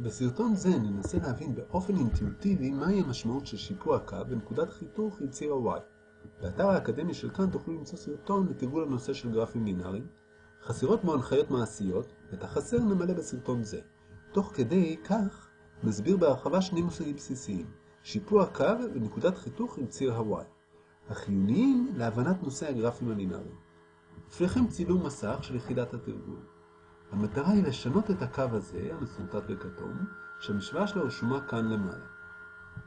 בסרטון זה ננסה להבין באופן אינטואיטיבי מהי המשמעות של שיפוע קו ונקודת חיתוך עם ציר ה-Y. באתר האקדמי של כאן תוכלו למצוא סרטון לתרגול הנושא של גרפים לינאריים. חסרות בו הנחיות מעשיות, ואת החסר נמלא בסרטון זה. תוך כדי כך נסביר בהרחבה שני מושגים בסיסיים, שיפוע קו ונקודת חיתוך עם ציר ה-Y, החיוניים להבנת נושא הגרפים הלינאריים. לפניכם צילום מסך של יחידת התרגול. המטרה היא לשנות את הקו הזה, המסורטט בכתום, שהמשוואה שלו רשומה כאן למעלה.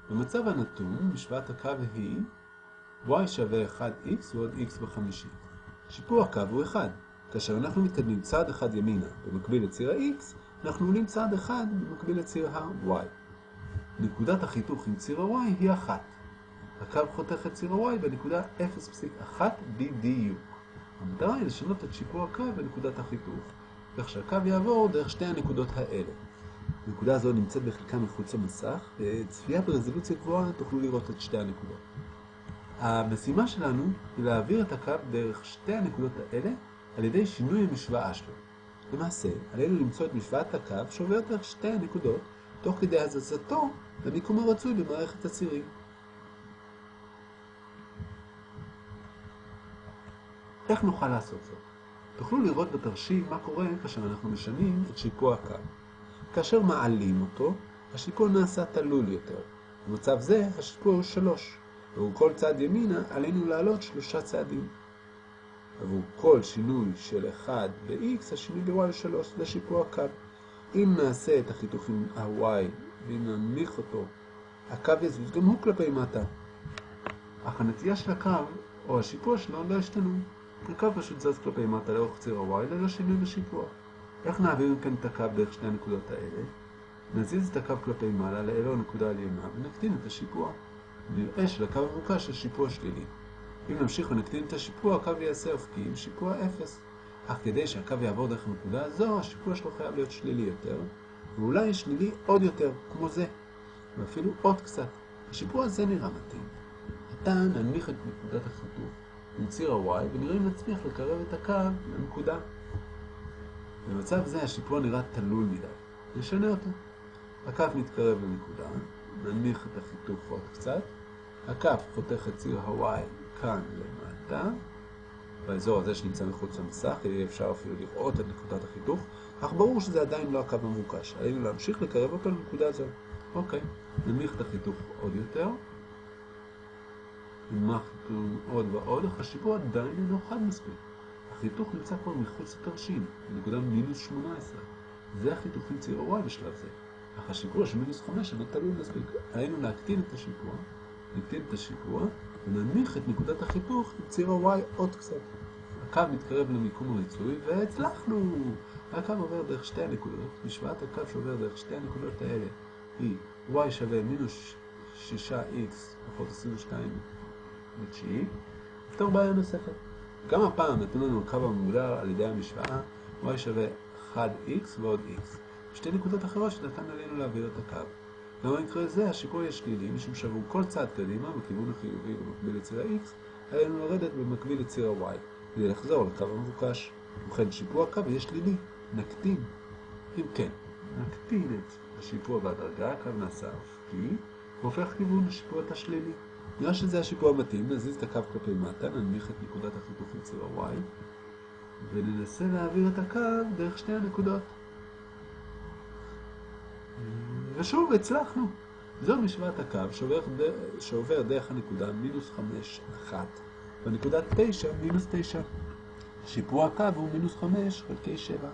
במצב הנתון, משוואת הקו היא y שווה 1x ועוד x בחמישית. שיפוע הקו הוא 1. כאשר אנחנו מתקדמים צעד אחד ימינה במקביל לציר ה-x, אנחנו עולים צעד אחד במקביל לציר ה-y. נקודת החיתוך עם ציר ה-y היא 1. הקו חותך את ציר ה-y בנקודה 0.1 בדיוק. המטרה היא לשנות את שיפוע הקו בנקודת החיתוך. כך שהקו יעבור דרך שתי הנקודות האלה. הנקודה הזו נמצאת בחלקה מחוץ למסך, וצפייה ברזולוציה גבוהה תוכלו לראות את שתי הנקודות. המשימה שלנו היא להעביר את הקו דרך שתי הנקודות האלה על ידי שינוי המשוואה שלו. למעשה, עלינו למצוא את משוואת הקו שעובר דרך שתי הנקודות, תוך כדי הזזתו למיקום הרצוי במערכת הצירים. איך נוכל לעשות זאת? תוכלו לראות בתרשים מה קורה כאשר אנחנו משנים את שיפוע הקו. כאשר מעלים אותו, השיפוע נעשה תלול יותר. במצב זה, השיפוע הוא 3. עבור כל צעד ימינה, עלינו לעלות שלושה צעדים. עבור כל שינוי של 1 ב-x, השינוי ב-y הוא 3, זה שיפוע הקו. אם נעשה את החיתוך עם ה-y, ואם ננמיך אותו, הקו יזוז גם הוא כלפי מטה. אך הנטייה של הקו, או השיפוע שלו, לא השתנו. הקו פשוט זז כלפי מטה לאורך ציר ה-Y ללא שינוי בשיפוע. איך נעביר כאן את הקו דרך שתי הנקודות האלה? נזיז את הקו כלפי מעלה לאלו הנקודה העליונה ונקטין את השיפוע. נראה שלקו המבוקש יש שיפוע שלילי. אם נמשיך ונקטין את השיפוע, הקו יעשה אופקי עם שיפוע 0. אך כדי שהקו יעבור דרך הנקודה הזו, השיפוע שלו חייב להיות שלילי יותר, ואולי שלילי עוד יותר, כמו זה, ואפילו עוד קצת. השיפוע הזה נראה מתאים. עתה ננמיך את נקודת החיתוך. עם ציר ה-y ונראה אם נצליח לקרב את הקו לנקודה. במצב זה השיפוע נראה תלול מדי. נשנה אותו. הקו מתקרב לנקודה, ננמיך את החיתוך עוד קצת. הקו חותך את ציר ה-y כאן למטה, באזור הזה שנמצא מחוץ למסך, יהיה אפשר אפילו לראות את נקודת החיתוך, אך ברור שזה עדיין לא הקו המבוקש. עלינו להמשיך לקרב אותו לנקודה זו. אוקיי, ננמיך את החיתוך עוד יותר. נמחנו עוד ועוד, השיפוע עדיין אינו חד מספיק. החיתוך נמצא כבר מחוץ לתרשים, בנקודה מינוס 18. זה החיתוך עם ציר ה-y בשלב זה. אך השיפוע של מינוס 5 אינו תלוי מספיק. עלינו להקטין את השיפוע, נקטין את השיפוע, וננמיך את נקודת החיתוך עם ציר ה-y עוד קצת. הקו מתקרב למיקום הרצוי, והצלחנו! הקו עובר דרך שתי הנקודות, משוואת הקו שעובר דרך שתי הנקודות האלה היא y שווה מינוס 6x פחות 22 בתשיעי, נפתור בעיה נוספת. גם הפעם נתנו לנו הקו המוגדר על ידי המשוואה y שווה 1x ועוד x. שתי נקודות אחרות שנתן עלינו להעביר את הקו. גם במקרה זה השיפוע יהיה שלילי, משום שעבור כל צעד קדימה בכיוון החיובי במקביל לציר ה-x, עלינו לרדת במקביל לציר ה-y, כדי לחזור לקו המבוקש. ובכן שיפוע הקו יהיה שלילי, נקטין. אם כן, נקטין את השיפוע בהדרגה, הקו נעשה אופקי, והופך כיוון לשיפוע את השלילי. נראה שזה השיפוע המתאים, נזיז את הקו כלפי מטה, ננמיך את נקודת החיתוך עם ציר ה-y, וננסה להעביר את הקו דרך שתי הנקודות. ושוב, הצלחנו. זו משוואת הקו שעובר, שעובר דרך הנקודה מינוס 5, 1, והנקודה 9, מינוס 9. שיפוע הקו הוא מינוס 5 חלקי 7.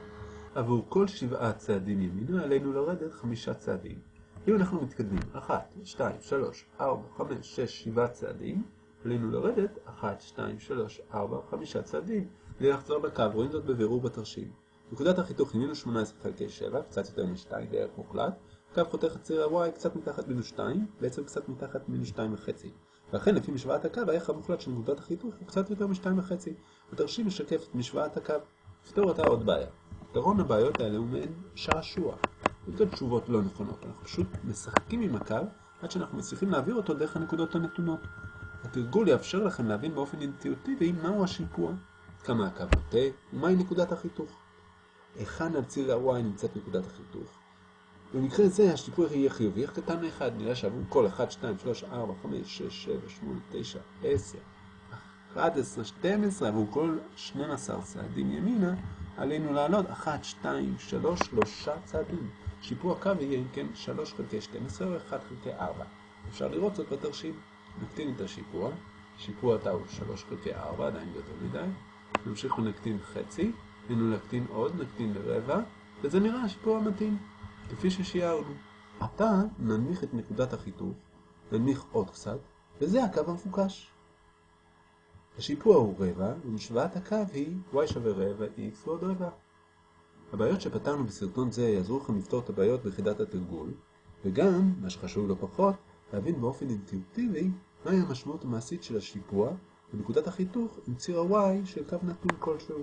עבור כל שבעה צעדים ימינה עלינו לרדת חמישה צעדים. אם אנחנו מתקדמים 1, 2, 3, 4, 5, 6, 7 צעדים, עלינו לרדת 1, 2, 3, 4, 5 צעדים, כדי לחזור לקו, רואים זאת בבירור בתרשים. נקודת החיתוך היא מינוס 18 חלקי 7, קצת יותר מ-2 בערך מוחלט, קו חותך את ציר ה-y קצת מתחת מינוס 2, בעצם קצת מתחת מינוס 2 וחצי. ואכן לפי משוואת הקו, הערך המוחלט של נקודת החיתוך הוא קצת יותר מ-2 וחצי. התרשים משקף את משוואת הקו. נפתור אותה עוד בעיה. פתרון הבעיות האלה הוא מעין שעשוע. יותר תשובות לא נכונות, אנחנו פשוט משחקים עם הקו עד שאנחנו מצליחים להעביר אותו דרך הנקודות הנתונות. התרגול יאפשר לכם להבין באופן אינטואיטיבי מהו השיפוע, כמה הקו נוטה ומהי נקודת החיתוך. היכן על ציר ה-y נמצאת נקודת החיתוך, במקרה זה השיפוע יהיה חיובי, איך קטן מ-1? נראה שעבור כל 1, 2, 3, 4, 5, 6, 7, 8, 9, 10, 11, 12, עבור כל 12 צעדים ימינה, עלינו לעלות 1, 2, 3, 3 צעדים. שיפוע קו יהיה אם כן 3 חלקי 12 או 1 חלקי 4. אפשר לראות זאת בתרשים. נקטין את השיפוע, שיפוע תא הוא 3 חלקי 4, עדיין יותר מדי. נמשיך ונקטין חצי, היינו להקטין עוד, נקטין לרבע, וזה נראה השיפוע המתאים, כפי ששיערנו. עתה ננמיך את נקודת החיתוך, ננמיך עוד קצת, וזה הקו המפוקש. השיפוע הוא רבע, ומשוואת הקו היא y שווה רבע x ועוד רבע. הבעיות שפתרנו בסרטון זה יעזרו לכם לפתור את הבעיות ביחידת התרגול, וגם, מה שחשוב לא פחות, להבין באופן אינטואיטיבי מהי המשמעות המעשית של השיפוע ונקודת החיתוך עם ציר ה-y של קו נתון כלשהו.